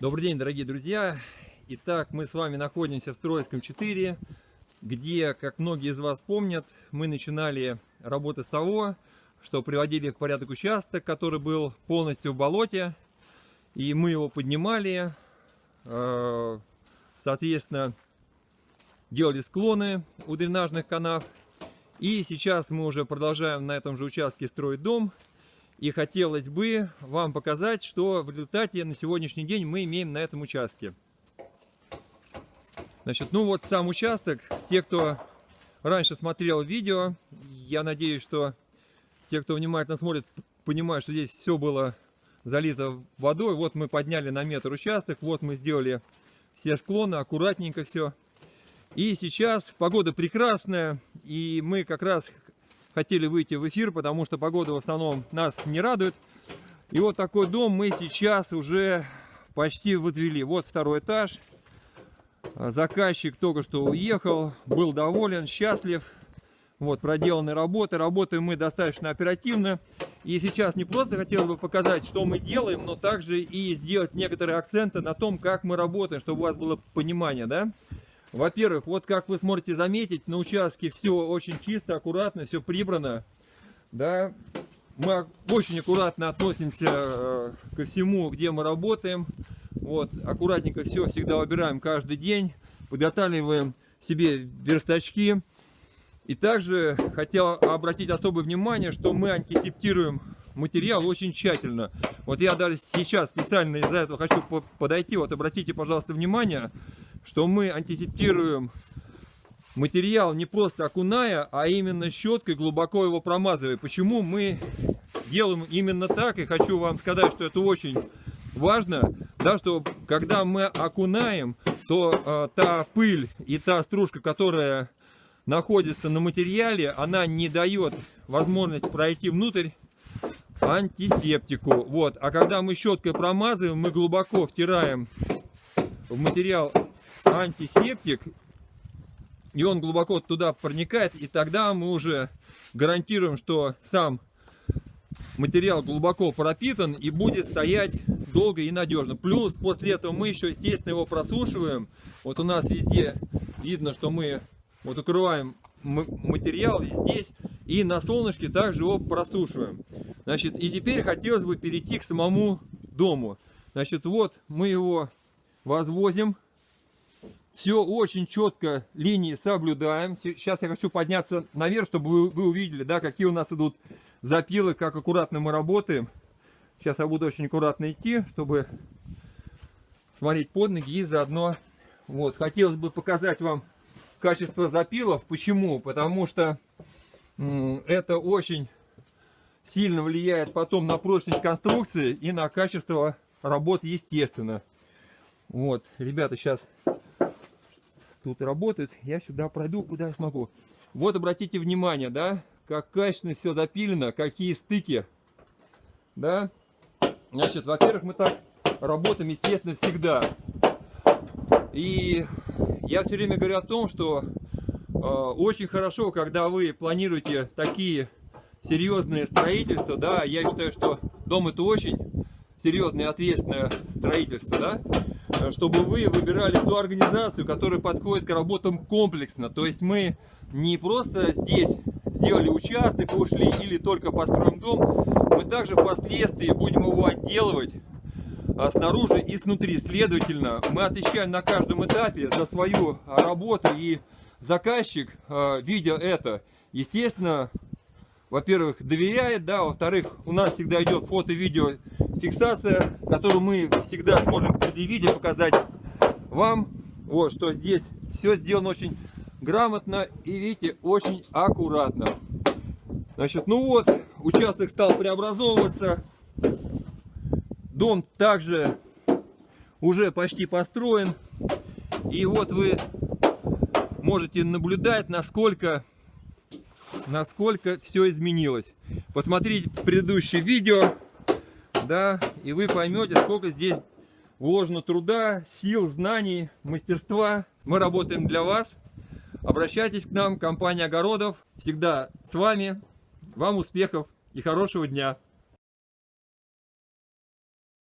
Добрый день, дорогие друзья! Итак, мы с вами находимся в Троицком 4, где, как многие из вас помнят, мы начинали работы с того, что приводили в порядок участок, который был полностью в болоте, и мы его поднимали, э, соответственно, делали склоны у дренажных канав, и сейчас мы уже продолжаем на этом же участке строить дом, и хотелось бы вам показать, что в результате на сегодняшний день мы имеем на этом участке. Значит, ну вот сам участок. Те, кто раньше смотрел видео, я надеюсь, что те, кто внимательно смотрит, понимают, что здесь все было залито водой. Вот мы подняли на метр участок, вот мы сделали все склоны, аккуратненько все. И сейчас погода прекрасная, и мы как раз хотели выйти в эфир, потому что погода в основном нас не радует. И вот такой дом мы сейчас уже почти выдвели. Вот второй этаж. Заказчик только что уехал, был доволен, счастлив. Вот, проделаны работы. Работаем мы достаточно оперативно. И сейчас не просто хотелось бы показать, что мы делаем, но также и сделать некоторые акценты на том, как мы работаем, чтобы у вас было понимание, да? Во-первых, вот как вы сможете заметить, на участке все очень чисто, аккуратно, все прибрано. Да, мы очень аккуратно относимся э, ко всему, где мы работаем. Вот, аккуратненько все всегда убираем каждый день. Подготавливаем себе верстачки. И также хотел обратить особое внимание, что мы антисептируем материал очень тщательно. Вот я даже сейчас специально из-за этого хочу подойти. Вот обратите, пожалуйста, внимание что мы антисептируем материал не просто окуная, а именно щеткой глубоко его промазывая. Почему мы делаем именно так, и хочу вам сказать, что это очень важно, да, что когда мы окунаем, то э, та пыль и та стружка, которая находится на материале, она не дает возможность пройти внутрь антисептику. Вот. А когда мы щеткой промазываем, мы глубоко втираем в материал антисептик, и он глубоко туда проникает, и тогда мы уже гарантируем, что сам материал глубоко пропитан и будет стоять долго и надежно. Плюс после этого мы еще, естественно, его просушиваем. Вот у нас везде видно, что мы вот укрываем материал здесь и на солнышке также его просушиваем. Значит, и теперь хотелось бы перейти к самому дому. Значит, вот мы его возвозим все очень четко линии соблюдаем. Сейчас я хочу подняться наверх, чтобы вы, увидели, да, какие у нас идут запилы, как аккуратно мы работаем. Сейчас я буду очень аккуратно идти, чтобы смотреть под ноги и заодно... Вот, хотелось бы показать вам качество запилов. Почему? Потому что это очень сильно влияет потом на прочность конструкции и на качество работы, естественно. Вот, ребята, сейчас тут работает. Я сюда пройду, куда смогу. Вот обратите внимание, да, как качественно все запилено, какие стыки. Да, значит, во-первых, мы так работаем, естественно, всегда. И я все время говорю о том, что э, очень хорошо, когда вы планируете такие серьезные строительства, да, я считаю, что дом это очень серьезное ответственное строительство, да, чтобы вы выбирали ту организацию, которая подходит к работам комплексно. То есть мы не просто здесь сделали участок, ушли или только построим дом, мы также впоследствии будем его отделывать а, снаружи и снутри. Следовательно, мы отвечаем на каждом этапе за свою работу и заказчик, а, видя это, естественно, во-первых, доверяет, да, во-вторых, у нас всегда идет фото-видео фиксация, которую мы всегда сможем предъявить и показать вам. Вот, что здесь все сделано очень грамотно и, видите, очень аккуратно. Значит, ну вот, участок стал преобразовываться. Дом также уже почти построен. И вот вы можете наблюдать, насколько, насколько все изменилось. Посмотрите предыдущее видео да, и вы поймете, сколько здесь вложено труда, сил, знаний, мастерства. Мы работаем для вас. Обращайтесь к нам, компания Огородов. Всегда с вами. Вам успехов и хорошего дня.